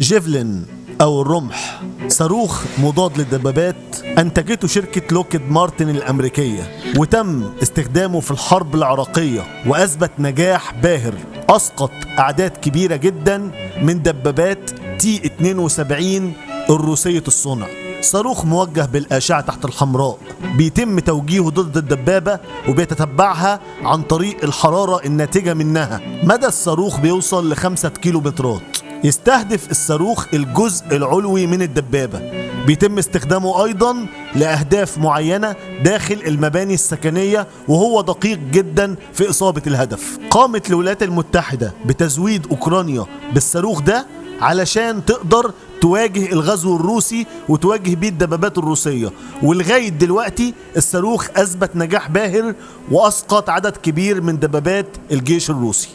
Javelin أو الرمح صاروخ مضاد للدبابات أنتجته شركة Lockheed Martin الأمريكية وتم استخدامه في الحرب العراقية وأثبت نجاح باهر. أسقط أعداد كبيرة جدا من دبابات T 72 الروسية الصنع. صاروخ موجه بالأشعة تحت الحمراء بيتم توجيهه ضد الدبابة وبيتتبعها عن طريق الحرارة الناتجة منها. مدى الصاروخ بيوصل لخمسة كيلو مترات يستهدف الصاروخ الجزء العلوي من الدبابة. بيتم استخدامه أيضا لأهداف معينة داخل المباني السكنية وهو دقيق جدا في إصابة الهدف. قامت الولايات المتحدة بتزويد أوكرانيا بالصاروخ ده علشان تقدر تواجه الغزو الروسي وتواجه بيه الدبابات الروسية. ولغاية دلوقتي الصاروخ أثبت نجاح باهر وأسقط عدد كبير من دبابات الجيش الروسي.